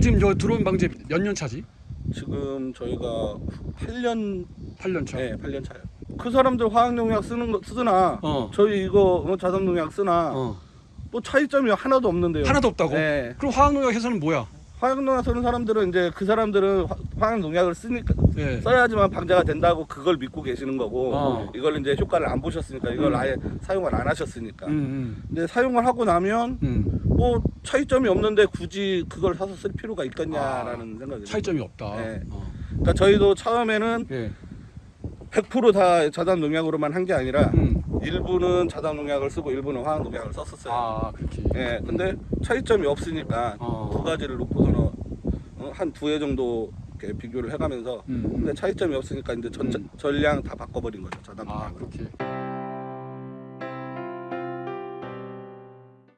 이거 지금 저 드론 방제 몇 년 차지? 지금 저희가 8년 8년 차. 네, 8년 차요. 그 사람들 화학 농약 쓰는 거 쓰나 어. 저희 이거 어, 자산농약 쓰나 어. 뭐 차이점이 하나도 없는데요. 하나도 없다고? 네. 그럼 화학 농약 회사는 뭐야? 화학 농약 쓰는 사람들은 이제 그 사람들은 화- 화학 농약을 쓰니까 예. 써야지만 방제가 된다고 그걸 믿고 계시는 거고 어. 이걸 이제 효과를 안 보셨으니까 이걸 음. 아예 사용을 안 하셨으니까 음, 근데 사용을 하고 나면 음, 음. 뭐 차이점이 없는데 굳이 그걸 사서 쓸 필요가 있겠냐라는 생각이 들어요. 차이점이 없다. 네. 어. 그러니까 저희도 처음에는 예. 100%다 자단 농약으로만 한 게 아니라 음. 일부는 자단 농약을 쓰고 일부는 화학 농약을 썼었어요. 아, 그렇게. 예, 근데 차이점이 없으니까 어. 두 가지를 놓고서는 어, 한두 해 정도 이렇게 비교를 해가면서 음. 근데 차이점이 없으니까 이제 전, 음. 전량 다 바꿔버린 거죠 자단 아, 농약으로. 그렇게.